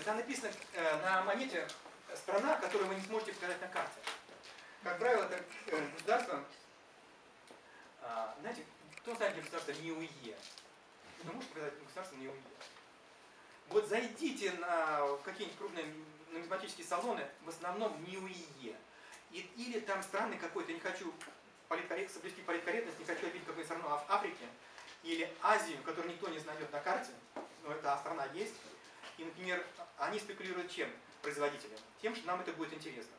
информация, там написано э, на монете страна, которую вы не сможете показать на карте. Как правило, это э, государство, э, знаете, кто знает, где государство НИУЕ? Кто может показать государство НИУЕ? Вот зайдите на какие-нибудь крупные нумизматические салоны, в основном НИУЕ. И, или там страны какой-то, не хочу политкоррект, соблюсти политкорректность, не хочу обидеть какую-нибудь страну в Африке, или Азию, которую никто не знает на карте, но эта страна есть. И, например, они спекулируют чем? Производителям. Тем, что нам это будет интересно.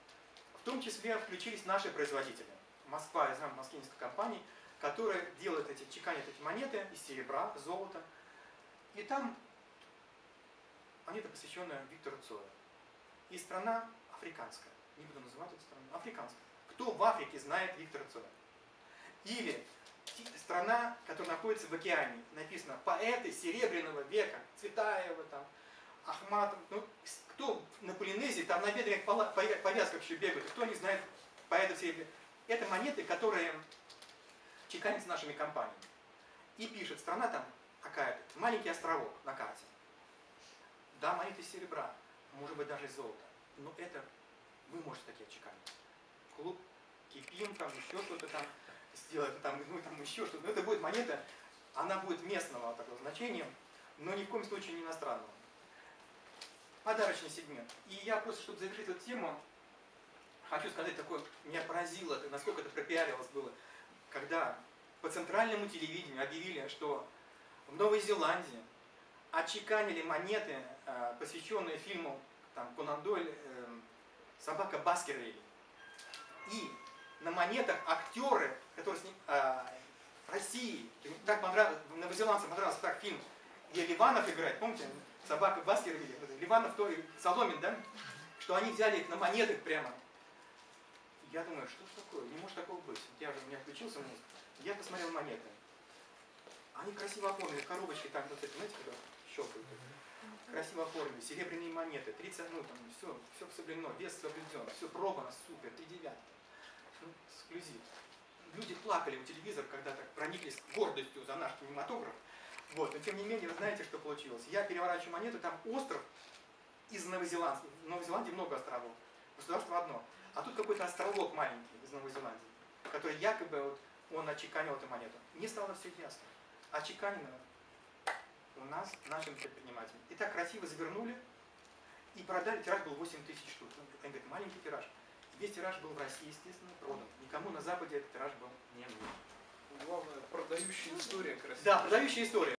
В том числе включились наши производители. Москва, я знаю, в Москве несколько компаний, которые делают эти, чеканят эти монеты из серебра, золота. И там монета, посвященная Виктору Цою. И страна африканская. Не буду называть эту страну. Африканская. Кто в Африке знает Виктора Цоя? Или страна, которая находится в океане. Написано поэты Серебряного века, Цветаева, там, Ахматов. Ну, кто на Полинезии, там на бедренных повязках еще бегают, кто не знает поэтов Серебряного. Это монеты, которые чеканятся нашими компаниями. И пишет, страна там какая-то, маленький островок на карте. Да, монеты серебра, может быть даже из золота. Но это вы можете такие отчеканить. Клуб Кипим, там еще что-то там сделать, там, ну там еще что-то. Но это будет монета, она будет местного такого значения, но ни в коем случае не иностранного. Подарочный сегмент. И я просто, чтобы завершить эту тему, хочу сказать такое, меня поразило, насколько это пропиарилось было, когда по центральному телевидению объявили, что в Новой Зеландии отчеканили монеты, э, посвященные фильму там, Конан Дойль э, «Собака Баскервилли». И на монетах актеры, которые с ним, э, России, так понравилось, новозеландцам понравился так фильм, где Ливанов играет, помните, собака Баскервилли, Ливанов то Соломин, да? Что они взяли их на монетах прямо. Я думаю, что такое, не может такого быть. Я же, у меня включился. Я посмотрел монеты. Они красиво оформлены, коробочки там, вот эти, знаете, когда щелкают. Красиво оформлены, серебряные монеты, 30, ну там, все, все соблюдено, вес соблюден, все пробано, супер, 3 девятки ну, эксклюзив. Люди плакали у телевизора, когда так прониклись гордостью за наш кинематограф. Вот, но тем не менее, вы знаете, что получилось. Я переворачиваю монету, там остров из Новозеландии. В Новой Зеландии много островов. Государство одно. А тут какой-то островок маленький из Новой Зеландии, который якобы вот, он отчеканил эту монету. Мне стало все ясно. Отчеканено у нас, нашим предпринимателям. И так красиво завернули и продали. Тираж был 8 тысяч штук. Они говорят, маленький тираж. Весь тираж был в России, естественно, продан. Никому на Западе этот тираж был не нужен. Главное, продающая история красивая. Да, продающая история.